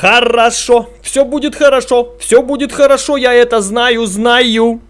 Хорошо, все будет хорошо, все будет хорошо, я это знаю, знаю.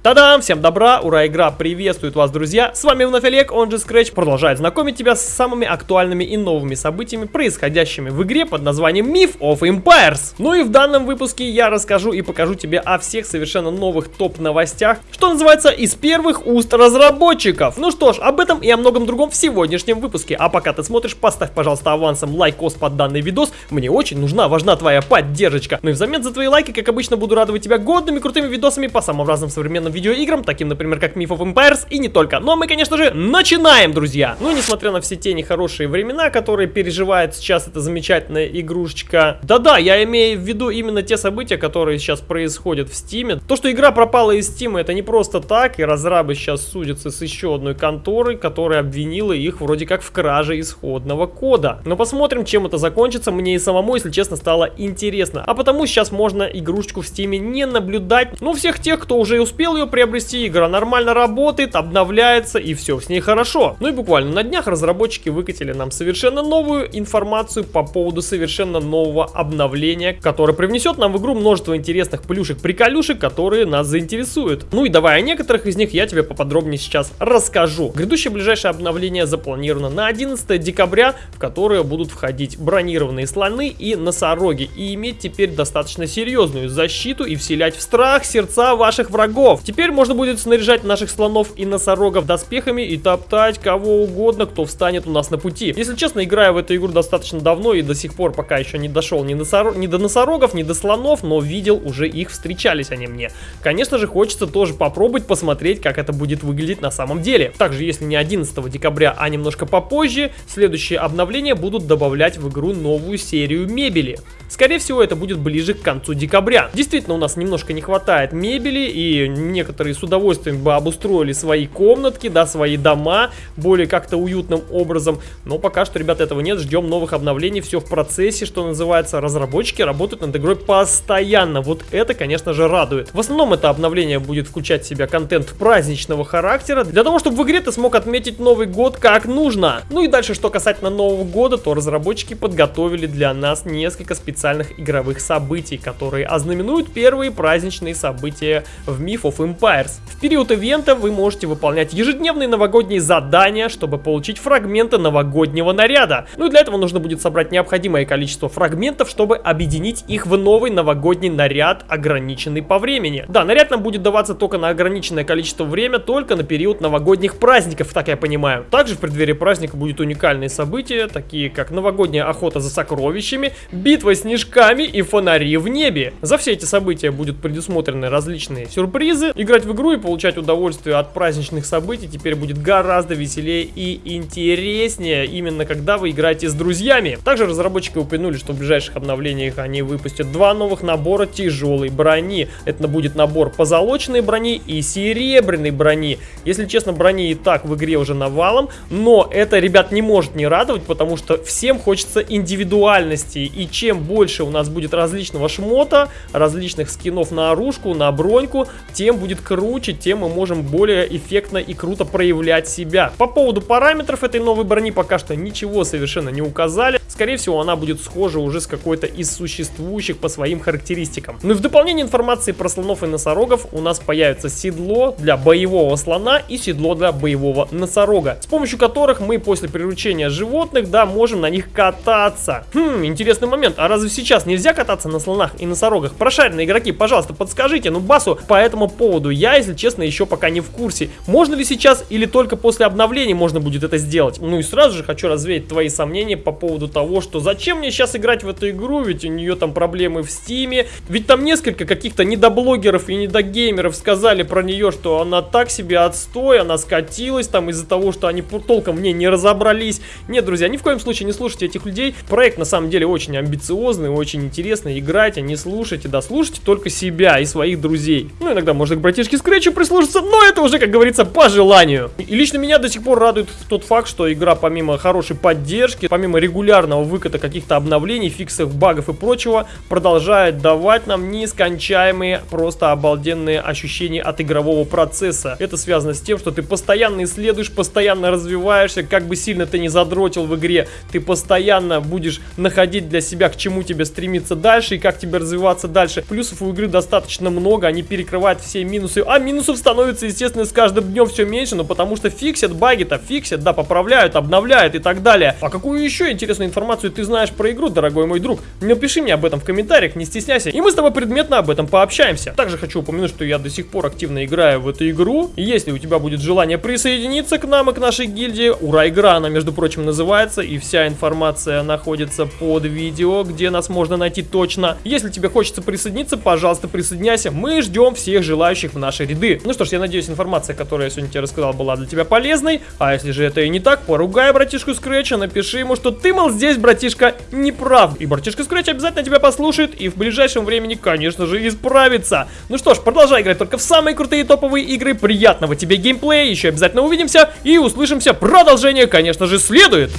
Та-дам! Всем добра! Ура, игра приветствует вас, друзья! С вами вновь Олег, он же Scratch, продолжает знакомить тебя с самыми актуальными и новыми событиями, происходящими в игре под названием Myth of Empires. Ну и в данном выпуске я расскажу и покажу тебе о всех совершенно новых топ-новостях, что называется, из первых уст разработчиков. Ну что ж, об этом и о многом другом в сегодняшнем выпуске. А пока ты смотришь, поставь, пожалуйста, авансом лайкос под данный видос. Мне очень нужна, важна твоя поддержка. Ну и взамен за твои лайки, как обычно, буду радовать тебя годными крутыми видосами по самым разным современным видеоиграм, таким, например, как Myth of Empires и не только. Но мы, конечно же, начинаем, друзья! Ну, несмотря на все те нехорошие времена, которые переживает сейчас эта замечательная игрушечка. Да-да, я имею в виду именно те события, которые сейчас происходят в Стиме. То, что игра пропала из Стима, это не просто так, и разрабы сейчас судятся с еще одной конторой, которая обвинила их вроде как в краже исходного кода. Но посмотрим, чем это закончится. Мне и самому, если честно, стало интересно. А потому сейчас можно игрушечку в Стиме не наблюдать. Ну, всех тех, кто уже успел ее приобрести, игра нормально работает, обновляется и все с ней хорошо. Ну и буквально на днях разработчики выкатили нам совершенно новую информацию по поводу совершенно нового обновления, которое привнесет нам в игру множество интересных плюшек-приколюшек, которые нас заинтересуют. Ну и давай о некоторых из них я тебе поподробнее сейчас расскажу. Грядущее ближайшее обновление запланировано на 11 декабря, в которое будут входить бронированные слоны и носороги и иметь теперь достаточно серьезную защиту и вселять в страх сердца ваших врагов. Теперь можно будет снаряжать наших слонов и носорогов доспехами и топтать кого угодно, кто встанет у нас на пути. Если честно, играю в эту игру достаточно давно и до сих пор пока еще не дошел ни, носор... ни до носорогов, ни до слонов, но видел уже их, встречались они мне. Конечно же, хочется тоже попробовать посмотреть, как это будет выглядеть на самом деле. Также, если не 11 декабря, а немножко попозже, следующие обновления будут добавлять в игру новую серию мебели. Скорее всего, это будет ближе к концу декабря. Действительно, у нас немножко не хватает мебели, и некоторые с удовольствием бы обустроили свои комнатки, да, свои дома, более как-то уютным образом. Но пока что, ребята, этого нет, ждем новых обновлений, все в процессе, что называется. Разработчики работают над игрой постоянно, вот это, конечно же, радует. В основном это обновление будет включать в себя контент праздничного характера, для того, чтобы в игре ты смог отметить Новый год как нужно. Ну и дальше, что касательно Нового года, то разработчики подготовили для нас несколько специальных игровых событий, которые ознаменуют первые праздничные события в Myth of Empires. В период ивента вы можете выполнять ежедневные новогодние задания, чтобы получить фрагменты новогоднего наряда. Ну и для этого нужно будет собрать необходимое количество фрагментов, чтобы объединить их в новый новогодний наряд, ограниченный по времени. Да, наряд нам будет даваться только на ограниченное количество время, только на период новогодних праздников, так я понимаю. Также в преддверии праздника будет уникальные события, такие как новогодняя охота за сокровищами, битва снежками и фонари в небе. За все эти события будут предусмотрены различные сюрпризы. Играть в игру и получать удовольствие от праздничных событий теперь будет гораздо веселее и интереснее, именно когда вы играете с друзьями. Также разработчики упомянули, что в ближайших обновлениях они выпустят два новых набора тяжелой брони. Это будет набор позолоченной брони и серебряной брони. Если честно, брони и так в игре уже навалом, но это, ребят, не может не радовать, потому что всем хочется индивидуальности, и чем больше у нас будет различного шмота, различных скинов на оружку, на броньку, тем будет круче, тем мы можем более эффектно и круто проявлять себя. По поводу параметров этой новой брони пока что ничего совершенно не указали. Скорее всего, она будет схожа уже с какой-то из существующих по своим характеристикам. Ну и в дополнение информации про слонов и носорогов у нас появится седло для боевого слона и седло для боевого носорога, с помощью которых мы после приручения животных, да, можем на них кататься. Хм, интересный момент. А разве сейчас нельзя кататься на слонах и носорогах? Прошаренные игроки, пожалуйста, подскажите, ну басу по этому поводу. Я, если честно, еще пока не в курсе. Можно ли сейчас или только после обновления можно будет это сделать? Ну и сразу же хочу развеять твои сомнения по поводу того, что зачем мне сейчас играть в эту игру, ведь у нее там проблемы в стиме. Ведь там несколько каких-то недоблогеров и недогеймеров сказали про нее, что она так себе отстой, она скатилась там из-за того, что они толком в ней не разобрались. Нет, друзья, ни в коем случае не слушайте этих людей. Проект на самом деле очень амбициозный очень интересно. Играйте, не слушайте, да слушайте только себя и своих друзей. Ну, иногда можно к братишке Скретчу прислушаться, но это уже, как говорится, по желанию. И лично меня до сих пор радует тот факт, что игра помимо хорошей поддержки, помимо регулярного выката каких-то обновлений, фиксов, багов и прочего продолжает давать нам нескончаемые, просто обалденные ощущения от игрового процесса. Это связано с тем, что ты постоянно исследуешь, постоянно развиваешься, как бы сильно ты не задротил в игре, ты постоянно будешь находить для себя, к чему тебе стремиться дальше и как тебе развиваться дальше. Плюсов у игры достаточно много, они перекрывают все минусы, а минусов становится, естественно, с каждым днем все меньше, но потому что фиксят баги-то, фиксят, да, поправляют, обновляют и так далее. А какую еще интересную информацию ты знаешь про игру, дорогой мой друг? Напиши мне об этом в комментариях, не стесняйся, и мы с тобой предметно об этом пообщаемся. Также хочу упомянуть, что я до сих пор активно играю в эту игру. Если у тебя будет желание присоединиться к нам и к нашей гильдии, ура, игра, она, между прочим, называется, и вся информация находится под видео, где нас можно найти точно. Если тебе хочется присоединиться, пожалуйста, присоединяйся. Мы ждем всех желающих в наши ряды. Ну что ж, я надеюсь, информация, которую я сегодня тебе рассказал, была для тебя полезной. А если же это и не так, поругай братишку Скретча, напиши ему, что ты, мол, здесь, братишка, не прав. И братишка Скретч обязательно тебя послушает и в ближайшем времени, конечно же, исправится. Ну что ж, продолжай играть только в самые крутые топовые игры. Приятного тебе геймплея, еще обязательно увидимся и услышимся. Продолжение, конечно же, следует.